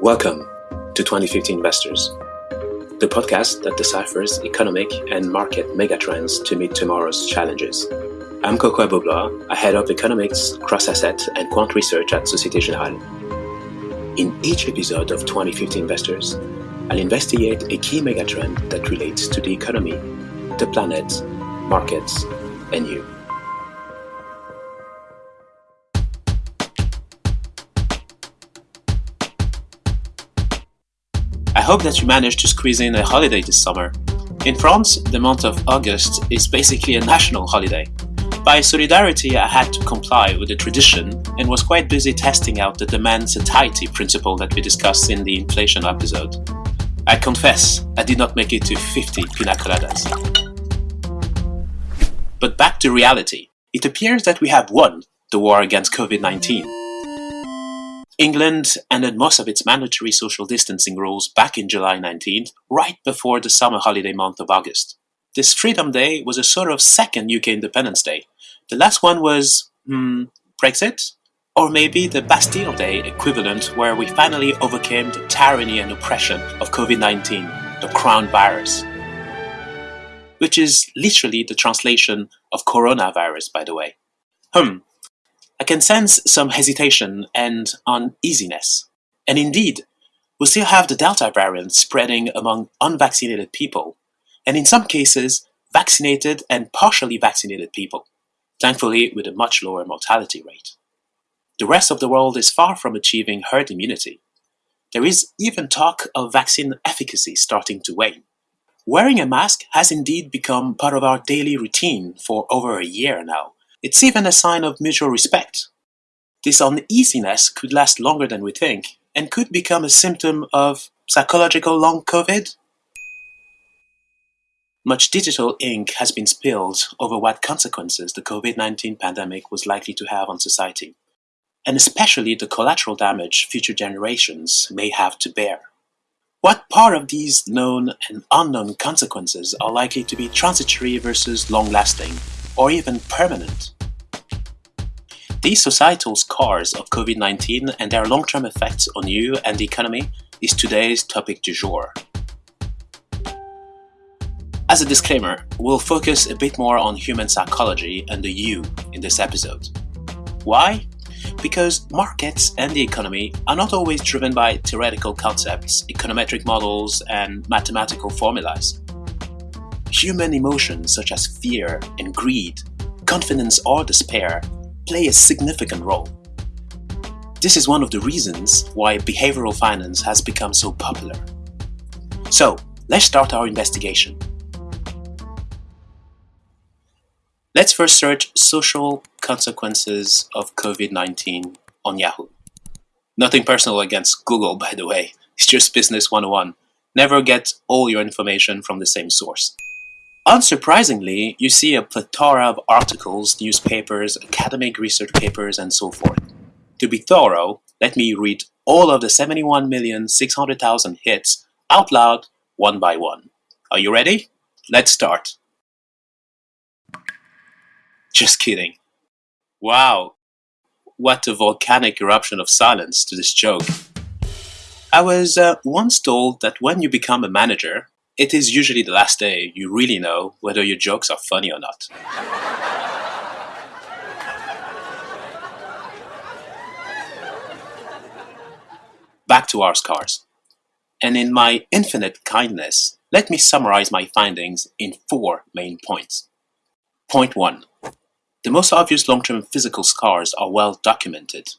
Welcome to 2050 Investors, the podcast that deciphers economic and market megatrends to meet tomorrow's challenges. I'm Kokou Agbo-Bloua, I head up economics, cross-asset, and quant research at Societe Generale. In each episode of 2050 Investors, I'll investigate a key megatrend that relates to the economy, the planet, markets, and you. Hope that you managed to squeeze in a holiday this summer. In France, the month of August is basically a national holiday. By solidarity, I had to comply with the tradition and was quite busy testing out the demand satiety principle that we discussed in the inflation episode. I confess, I did not make it to 50 pina coladas. But back to reality. It appears that we have won the war against COVID-19. England ended most of its mandatory social distancing rules back in July 19th, right before the summer holiday month of August. This Freedom Day was a sort of second UK Independence Day. The last one was, hmm, Brexit? Or maybe the Bastille Day equivalent where we finally overcame the tyranny and oppression of COVID-19, the crown virus. Which is literally the translation of coronavirus, by the way. Hmm, I can sense some hesitation and uneasiness. And indeed, we still have the Delta variant spreading among unvaccinated people, and in some cases, vaccinated and partially vaccinated people, thankfully with a much lower mortality rate. The rest of the world is far from achieving herd immunity. There is even talk of vaccine efficacy starting to wane. Wearing a mask has indeed become part of our daily routine for over a year now, it's even a sign of mutual respect. This uneasiness could last longer than we think, and could become a symptom of psychological long COVID. Much digital ink has been spilled over what consequences the COVID-19 pandemic was likely to have on society, and especially the collateral damage future generations may have to bear. What part of these known and unknown consequences are likely to be transitory versus long-lasting, or even permanent. These societal scars of COVID-19 and their long-term effects on you and the economy is today's topic du jour. As a disclaimer, we'll focus a bit more on human psychology and the you in this episode. Why? Because markets and the economy are not always driven by theoretical concepts, econometric models, and mathematical formulas. Human emotions such as fear and greed, confidence or despair play a significant role. This is one of the reasons why behavioral finance has become so popular. So, let's start our investigation. Let's first search social consequences of COVID-19 on Yahoo. Nothing personal against Google, by the way. It's just business 101. Never get all your information from the same source. Unsurprisingly, you see a plethora of articles, newspapers, academic research papers, and so forth. To be thorough, let me read all of the 71,600,000 hits out loud one by one. Are you ready? Let's start. Just kidding. Wow, what a volcanic eruption of silence to this joke. I was uh, once told that when you become a manager, it is usually the last day you really know whether your jokes are funny or not. Back to our scars. And in my infinite kindness, let me summarize my findings in four main points. Point 1. The most obvious long-term physical scars are well documented.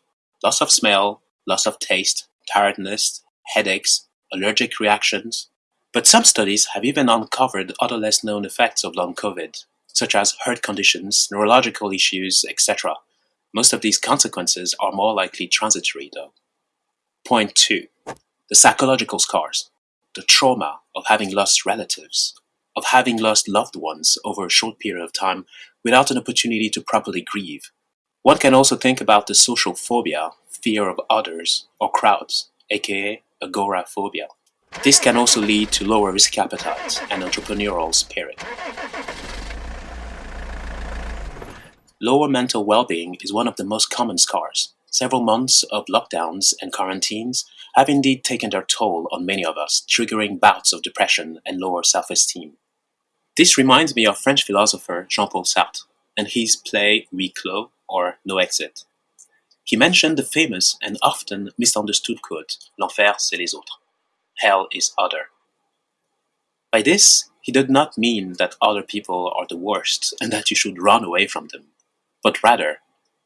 Loss of smell, loss of taste, tiredness, headaches, allergic reactions, but some studies have even uncovered other less known effects of long COVID, such as heart conditions, neurological issues, etc. Most of these consequences are more likely transitory though. Point 2. The psychological scars. The trauma of having lost relatives, of having lost loved ones over a short period of time without an opportunity to properly grieve. One can also think about the social phobia, fear of others or crowds, aka agoraphobia. This can also lead to lower risk appetite and entrepreneurial spirit. Lower mental well-being is one of the most common scars. several months of lockdowns and quarantines have indeed taken their toll on many of us, triggering bouts of depression and lower self-esteem. This reminds me of French philosopher Jean-Paul Sartre and his play Huis or No Exit. He mentioned the famous and often misunderstood quote, L'enfer c'est les autres. Hell is other. By this, he did not mean that other people are the worst and that you should run away from them, but rather,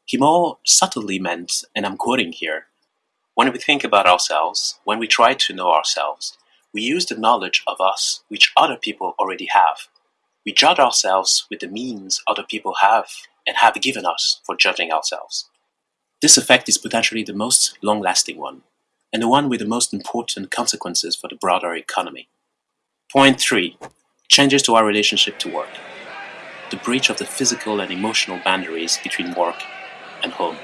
he more subtly meant, and I'm quoting here, when we think about ourselves, when we try to know ourselves, we use the knowledge of us which other people already have. We judge ourselves with the means other people have and have given us for judging ourselves. This effect is potentially the most long-lasting one, and the one with the most important consequences for the broader economy. Point 3. Changes to our relationship to work. The breach of the physical and emotional boundaries between work and home.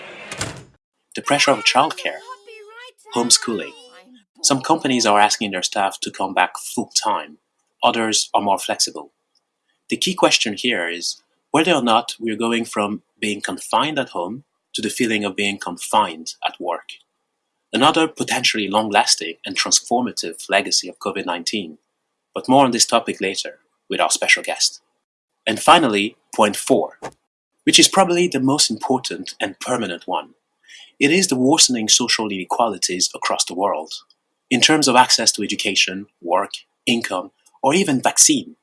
The pressure of childcare homeschooling. Some companies are asking their staff to come back full-time, others are more flexible. The key question here is whether or not we're going from being confined at home to the feeling of being confined at work. Another potentially long-lasting and transformative legacy of COVID-19, but more on this topic later with our special guest. And finally, point four, which is probably the most important and permanent one. It is the worsening social inequalities across the world, in terms of access to education, work, income, or even vaccine.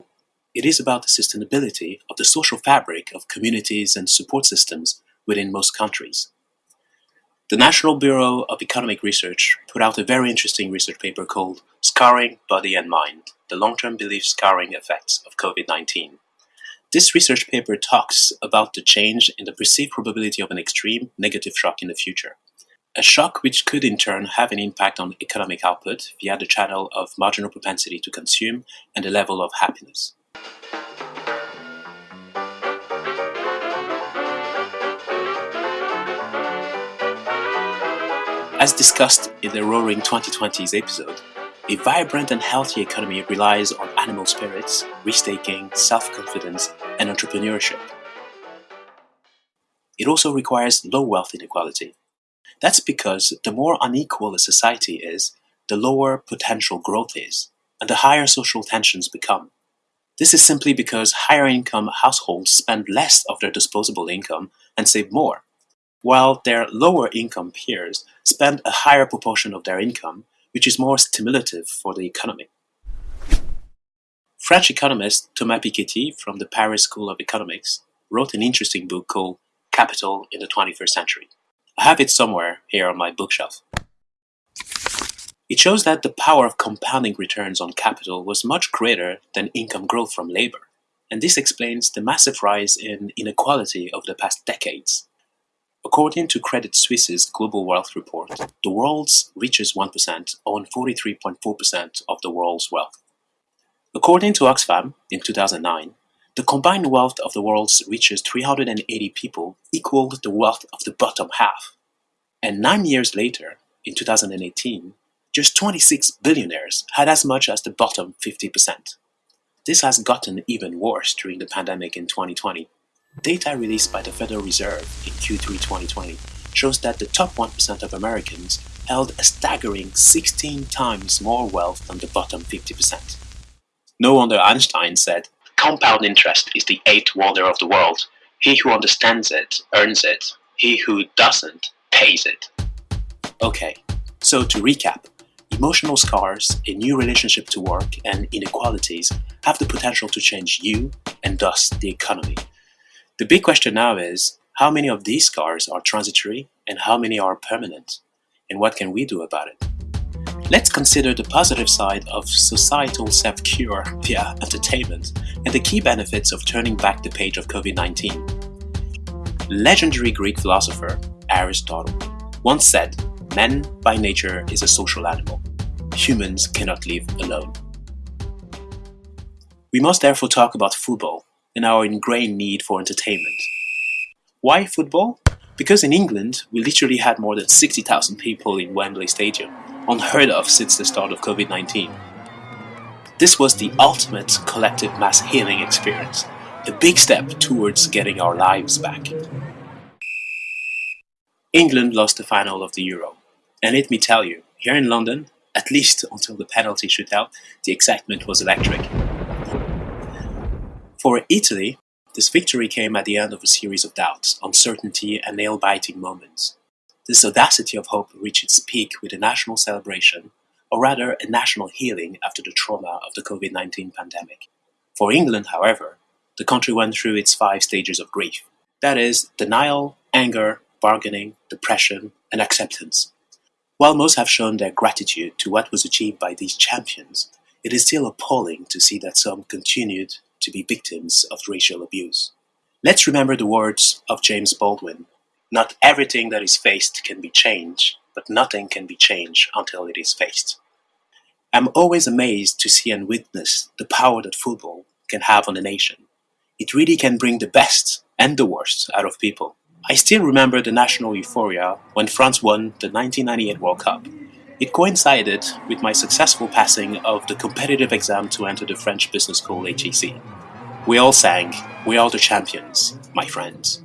It is about the sustainability of the social fabric of communities and support systems within most countries. The National Bureau of Economic Research put out a very interesting research paper called Scarring Body and Mind, the long-term belief scarring effects of COVID-19. This research paper talks about the change in the perceived probability of an extreme negative shock in the future. A shock which could in turn have an impact on economic output via the channel of marginal propensity to consume and the level of happiness. As discussed in the Roaring 2020s episode, a vibrant and healthy economy relies on animal spirits, risk-taking, self-confidence, and entrepreneurship. It also requires low wealth inequality. That's because the more unequal a society is, the lower potential growth is, and the higher social tensions become. This is simply because higher income households spend less of their disposable income and save more, while their lower income peers spend a higher proportion of their income which is more stimulative for the economy. French economist Thomas Piketty from the Paris School of Economics wrote an interesting book called Capital in the 21st Century. I have it somewhere here on my bookshelf. It shows that the power of compounding returns on capital was much greater than income growth from labor, and this explains the massive rise in inequality over the past decades. According to Credit Suisse's Global Wealth Report, the world's richest 1% own 43.4% of the world's wealth. According to Oxfam in 2009, the combined wealth of the world's richest 380 people equaled the wealth of the bottom half. And nine years later, in 2018, just 26 billionaires had as much as the bottom 50%. This has gotten even worse during the pandemic in 2020 Data released by the Federal Reserve in Q3 2020 shows that the top 1% of Americans held a staggering 16 times more wealth than the bottom 50%. No wonder Einstein said, Compound interest is the eighth wonder of the world. He who understands it earns it. He who doesn't pays it. Okay, so to recap, emotional scars, a new relationship to work, and inequalities have the potential to change you and thus the economy. The big question now is, how many of these scars are transitory and how many are permanent? And what can we do about it? Let's consider the positive side of societal self-cure via entertainment and the key benefits of turning back the page of COVID-19. Legendary Greek philosopher Aristotle once said, Man by nature is a social animal. Humans cannot live alone. We must therefore talk about football and our ingrained need for entertainment. Why football? Because in England, we literally had more than 60,000 people in Wembley Stadium, unheard of since the start of COVID-19. This was the ultimate collective mass healing experience, a big step towards getting our lives back. England lost the final of the Euro. And let me tell you, here in London, at least until the penalty shootout, the excitement was electric. For Italy, this victory came at the end of a series of doubts, uncertainty, and nail biting moments. This audacity of hope reached its peak with a national celebration, or rather a national healing after the trauma of the COVID 19 pandemic. For England, however, the country went through its five stages of grief that is, denial, anger, bargaining, depression, and acceptance. While most have shown their gratitude to what was achieved by these champions, it is still appalling to see that some continued to be victims of racial abuse. Let's remember the words of James Baldwin Not everything that is faced can be changed, but nothing can be changed until it is faced. I'm always amazed to see and witness the power that football can have on a nation. It really can bring the best and the worst out of people. I still remember the national euphoria when France won the 1998 World Cup. It coincided with my successful passing of the competitive exam to enter the French business school HEC. We all sang, We are the champions, my friends.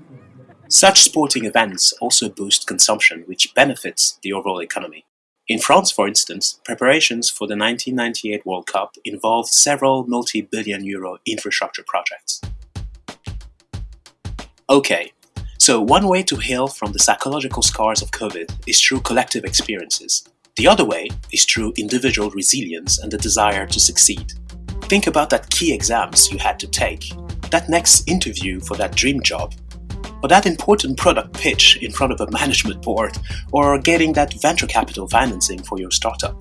Such sporting events also boost consumption, which benefits the overall economy. In France, for instance, preparations for the 1998 World Cup involved several multi billion euro infrastructure projects. Okay, so one way to heal from the psychological scars of COVID is through collective experiences. The other way is through individual resilience and the desire to succeed. Think about that key exams you had to take, that next interview for that dream job, or that important product pitch in front of a management board, or getting that venture capital financing for your startup.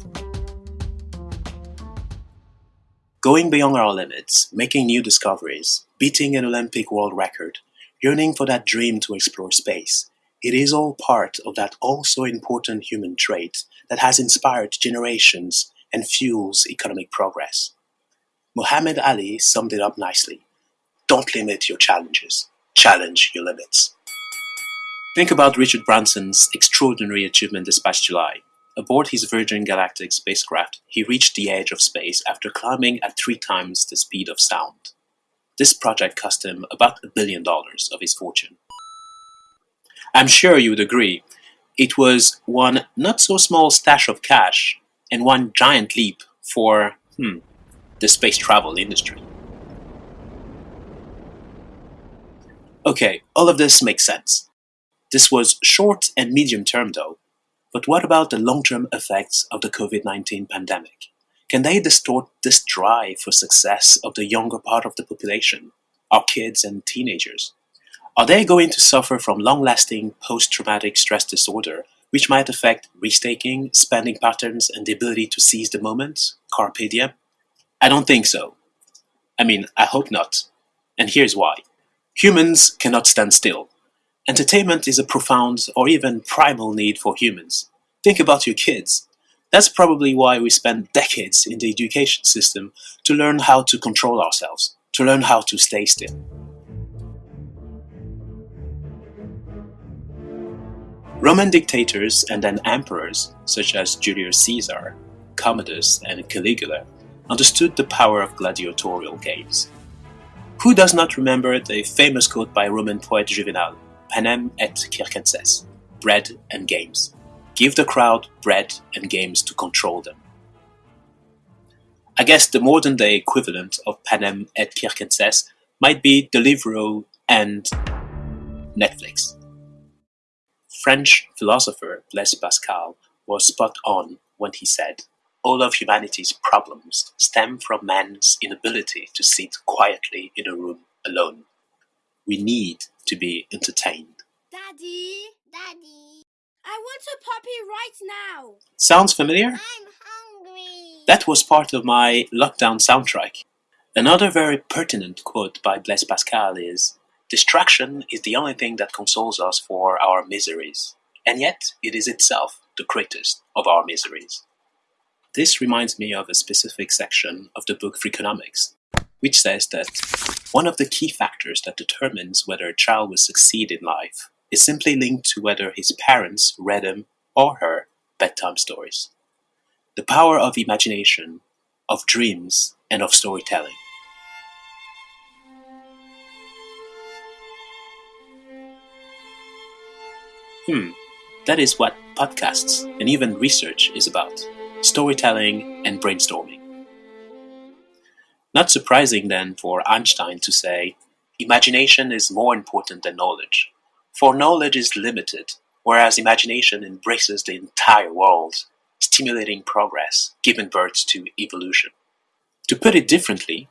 Going beyond our limits, making new discoveries, beating an Olympic world record, yearning for that dream to explore space, it is all part of that also important human trait that has inspired generations and fuels economic progress. Muhammad Ali summed it up nicely. Don't limit your challenges, challenge your limits. Think about Richard Branson's extraordinary achievement this past July. Aboard his Virgin Galactic spacecraft, he reached the edge of space after climbing at three times the speed of sound. This project cost him about a billion dollars of his fortune. I'm sure you would agree it was one not so small stash of cash and one giant leap for, hmm, the space travel industry. Okay, all of this makes sense. This was short and medium term though. But what about the long term effects of the COVID 19 pandemic? Can they distort this drive for success of the younger part of the population, our kids and teenagers? Are they going to suffer from long-lasting post-traumatic stress disorder, which might affect risk-taking, spending patterns, and the ability to seize the moment, carpe diem? I don't think so. I mean, I hope not. And here's why. Humans cannot stand still. Entertainment is a profound or even primal need for humans. Think about your kids. That's probably why we spend decades in the education system to learn how to control ourselves, to learn how to stay still. Roman dictators and then emperors, such as Julius Caesar, Commodus, and Caligula, understood the power of gladiatorial games. Who does not remember the famous quote by Roman poet Juvenal, Panem et circenses, bread and games? Give the crowd bread and games to control them. I guess the modern day equivalent of Panem et circenses might be Deliveroo and Netflix. French philosopher Blaise Pascal was spot on when he said, All of humanity's problems stem from man's inability to sit quietly in a room alone. We need to be entertained. Daddy, Daddy, I want a puppy right now. Sounds familiar? I'm hungry. That was part of my lockdown soundtrack. Another very pertinent quote by Blaise Pascal is Distraction is the only thing that consoles us for our miseries, and yet it is itself the greatest of our miseries. This reminds me of a specific section of the book Freakonomics, which says that one of the key factors that determines whether a child will succeed in life is simply linked to whether his parents read him or her bedtime stories. The power of imagination, of dreams, and of storytelling. Hmm, That is what podcasts and even research is about storytelling and brainstorming. Not surprising then for Einstein to say, imagination is more important than knowledge, for knowledge is limited, whereas imagination embraces the entire world, stimulating progress, giving birth to evolution. To put it differently,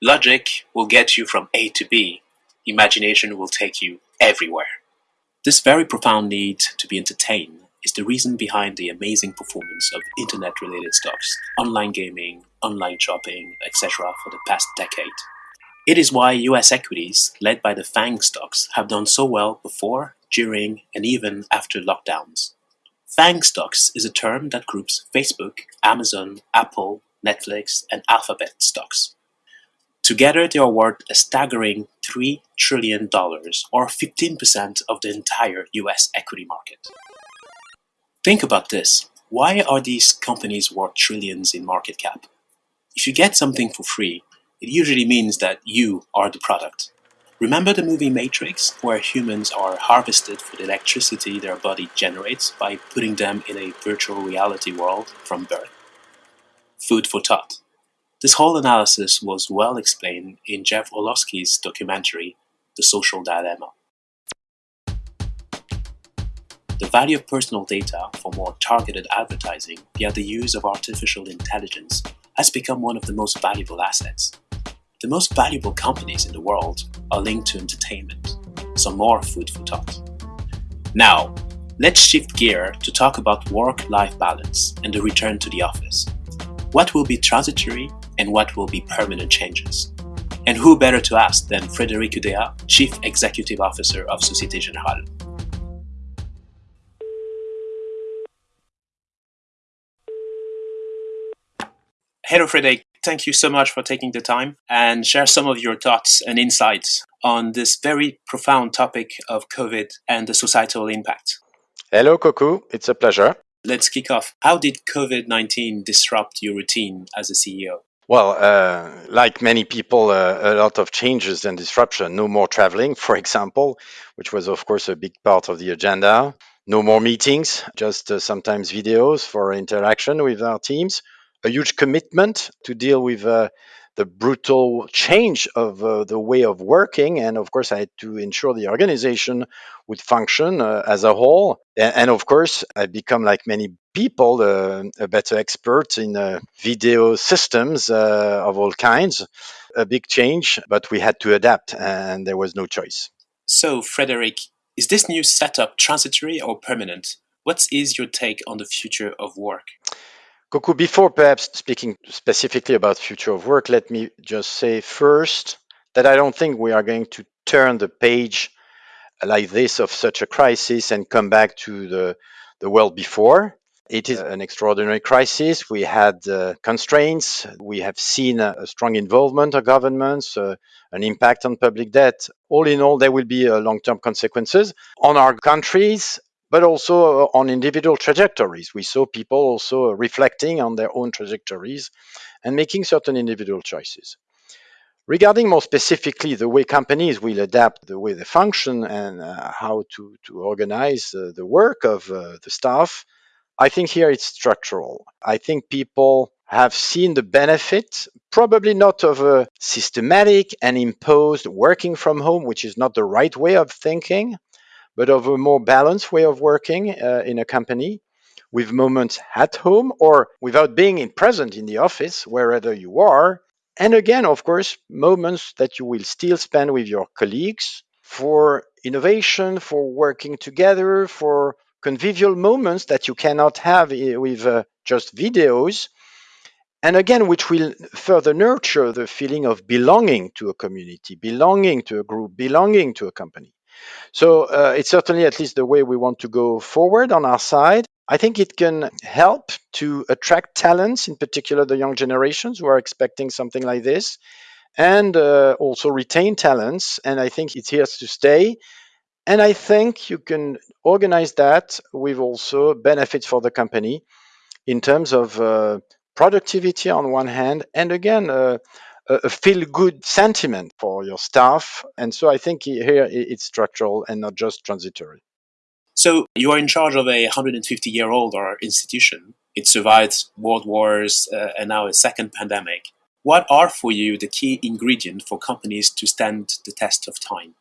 logic will get you from A to B, imagination will take you everywhere. This very profound need to be entertained is the reason behind the amazing performance of internet-related stocks, online gaming, online shopping, etc. for the past decade. It is why US equities, led by the FANG stocks, have done so well before, during, and even after lockdowns. FANG stocks is a term that groups Facebook, Amazon, Apple, Netflix, and Alphabet stocks. Together they are worth a staggering $3 trillion, or 15% of the entire US equity market. Think about this. Why are these companies worth trillions in market cap? If you get something for free, it usually means that you are the product. Remember the movie Matrix, where humans are harvested for the electricity their body generates by putting them in a virtual reality world from birth? Food for thought. This whole analysis was well explained in Jeff Orlowski's documentary, The Social Dilemma. The value of personal data for more targeted advertising via the use of artificial intelligence has become one of the most valuable assets. The most valuable companies in the world are linked to entertainment, some more food for thought. Now, let's shift gear to talk about work-life balance and the return to the office. What will be transitory and what will be permanent changes. And who better to ask than Frédéric Oudéa, Chief Executive Officer of Société Générale. Hello Frédéric, thank you so much for taking the time and share some of your thoughts and insights on this very profound topic of COVID and the societal impact. Hello Kokou, it's a pleasure. Let's kick off. How did COVID-19 disrupt your routine as a CEO? Well, uh, like many people, uh, a lot of changes and disruption. No more traveling, for example, which was, of course, a big part of the agenda. No more meetings, just uh, sometimes videos for interaction with our teams. A huge commitment to deal with uh, the brutal change of uh, the way of working. And of course, I had to ensure the organization would function uh, as a whole. And, and, of course, I've become, like many people, uh, a better expert in uh, video systems uh, of all kinds. A big change, but we had to adapt, and there was no choice. So, Frédéric, is this new setup transitory or permanent? What is your take on the future of work? Kokou, before perhaps speaking specifically about future of work, let me just say first that I don't think we are going to turn the page like this of such a crisis and come back to the, the world before. It is an extraordinary crisis. We had uh, constraints. We have seen a, a, strong involvement of governments, uh, an impact on public debt. All in all, there will be uh, long term consequences on our countries but also uh, on individual trajectories. We saw people also reflecting on their own trajectories and making certain individual choices. Regarding more specifically the way companies will adapt the way they function and uh, how to, to organize uh, the work of uh, the staff, I think here it's structural. I think people have seen the benefit, probably not of a systematic and imposed working from home, which is not the right way of thinking, but of a more balanced way of working uh, in a company with moments at home or without being in present in the office, wherever you are. And again, of course, moments that you will still spend with your colleagues for innovation, for working together, for convivial moments that you cannot have with uh, just videos. And again, which will further nurture the feeling of belonging to a community, belonging to a group, belonging to a company. So uh, it's certainly at least the way we want to go forward on our side. I think it can help to attract talents, in particular the young generations who are expecting something like this, and uh, also retain talents. And I think it's here to stay. And I think you can organize that with also benefits for the company in terms of uh, productivity on one hand, and again, uh, a feel good sentiment for your staff. And so I think here it's structural and not just transitory. So you are in charge of a 150 year old institution. It survived world wars uh, and now a second pandemic. What are for you the key ingredients for companies to stand the test of time?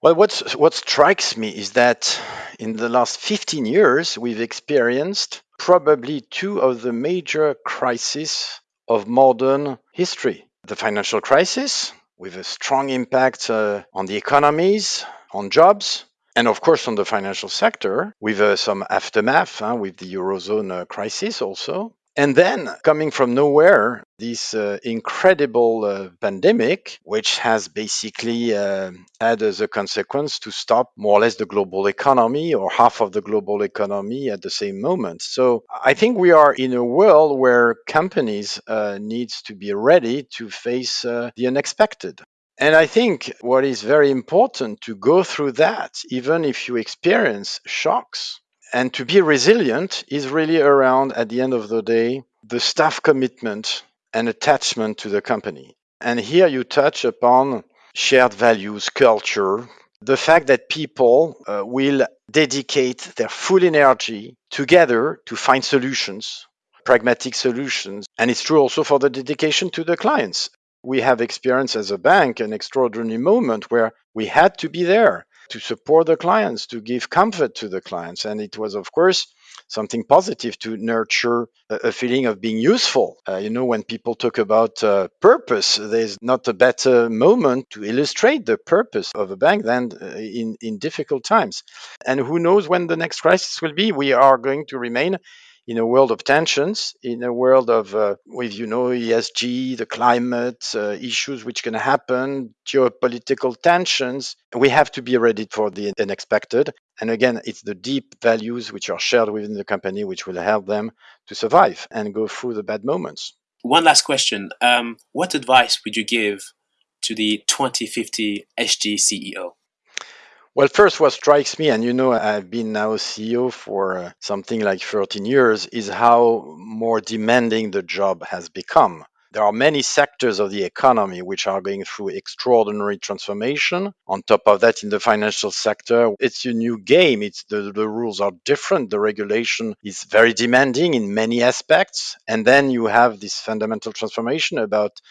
Well, what's, what strikes me is that in the last 15 years, we've experienced probably two of the major crises of modern history. The financial crisis, with a strong impact uh, on the economies, on jobs, and of course on the financial sector, with uh, some aftermath uh, with the Eurozone uh, crisis also. And then, coming from nowhere, this uh, incredible uh, pandemic, which has basically uh, had as a consequence to stop more or less the global economy or half of the global economy at the same moment. So I think we are in a world where companies uh, needs to be ready to face uh, the unexpected. And I think what is very important to go through that, even if you experience shocks, and to be resilient is really around, at the end of the day, the staff commitment and attachment to the company. And here you touch upon shared values, culture, the fact that people uh, will dedicate their full energy together to find solutions, pragmatic solutions. And it's true also for the dedication to the clients. We have experienced as a bank an extraordinary moment where we had to be there to support the clients, to give comfort to the clients. And it was, of course, something positive to nurture a, feeling of being useful. Uh, you know, when people talk about uh, purpose, there's not a better moment to illustrate the purpose of a bank than uh, in, in difficult times. And who knows when the next crisis will be? We are going to remain in a world of tensions, in a world of, uh, with you know, ESG, the climate uh, issues which can happen, geopolitical tensions, we have to be ready for the unexpected. And again, it's the deep values which are shared within the company which will help them to survive and go through the bad moments. One last question: um, What advice would you give to the 2050 SG CEO? Well, first, what strikes me, and you know, I've been now CEO for uh, something like 13 years, is how more demanding the job has become. There are many sectors of the economy which are going through extraordinary transformation. On top of that, in the financial sector, it's a new game. It's the, the rules are different. The regulation is very demanding in many aspects. And then you have this fundamental transformation about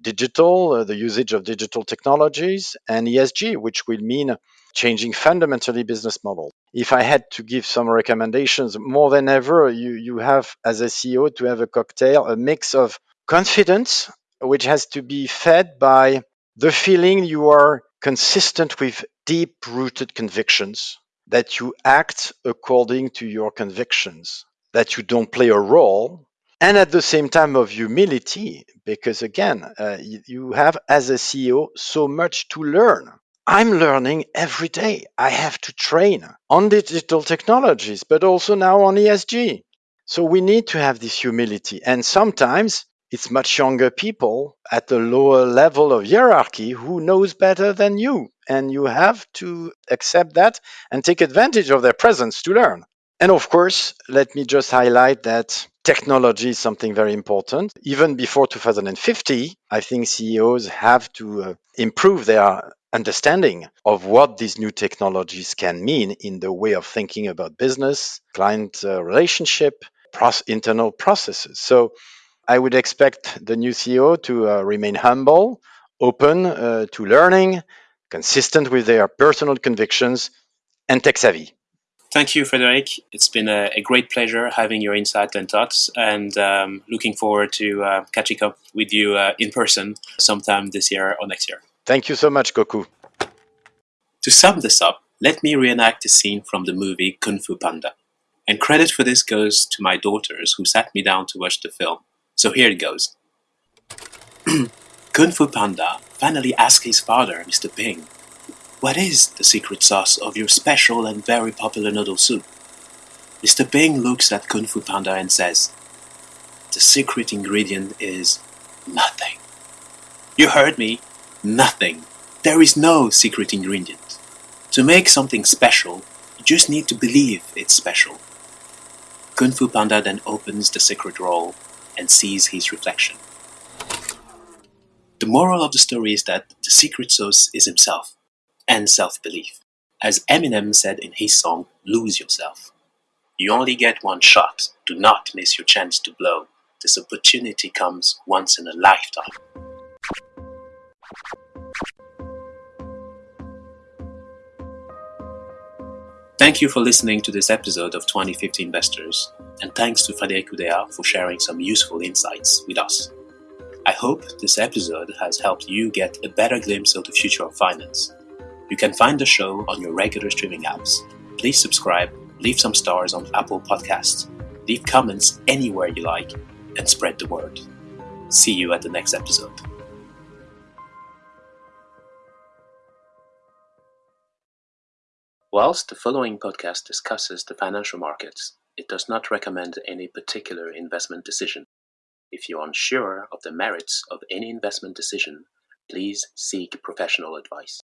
digital, uh, the usage of digital technologies, and ESG, which will mean changing fundamentally business model. If I had to give some recommendations, more than ever, you, you have as a CEO to have a cocktail, a mix of confidence, which has to be fed by the feeling you are consistent with deep rooted convictions, that you act according to your convictions, that you don't play a role, and at the same time of humility, because again, uh, you have as a CEO so much to learn I'm learning every day. I have to train on digital technologies, but also now on ESG. So we need to have this humility. And sometimes it's much younger people at the lower level of hierarchy who knows better than you. And you have to accept that and take advantage of their presence to learn. And of course, let me just highlight that technology is something very important. Even before 2050, I think CEOs have to uh, improve their understanding of what these new technologies can mean in the way of thinking about business, client uh, relationship, pros- internal processes. So I would expect the new CEO to uh, remain humble, open uh, to learning, consistent with their personal convictions, and tech savvy. Thank you, Frederic. It's been a, a, great pleasure having your insight and thoughts, and um, looking forward to uh, catching up with you uh, in person sometime this year or next year. Thank you so much, Kokou. To sum this up, let me reenact a scene from the movie Kung Fu Panda. And credit for this goes to my daughters who sat me down to watch the film. So here it goes. Kung Fu Panda finally asks his father, Mr. Ping, what is the secret sauce of your special and very popular noodle soup? Mr. Ping looks at Kung Fu Panda and says, The secret ingredient is nothing. You heard me, Nothing. There is no secret ingredient. To make something special, you just need to believe it's special. Kung Fu Panda then opens the secret roll and sees his reflection. The moral of the story is that the secret sauce is himself and self belief. As Eminem said in his song, Lose Yourself. You only get one shot. Do not miss your chance to blow. This opportunity comes once in a lifetime. Thank you for listening to this episode of 2050 Investors, and thanks to Frédéric Oudéa for sharing some useful insights with us. I hope this episode has helped you get a better glimpse of the future of finance. You can find the show on your regular streaming apps. Please subscribe, leave some stars on Apple Podcasts, leave comments anywhere you like, and spread the word. See you at the next episode. Whilst the following podcast discusses the financial markets, it does not recommend any particular investment decision. If you're unsure of the merits of any investment decision, please seek professional advice.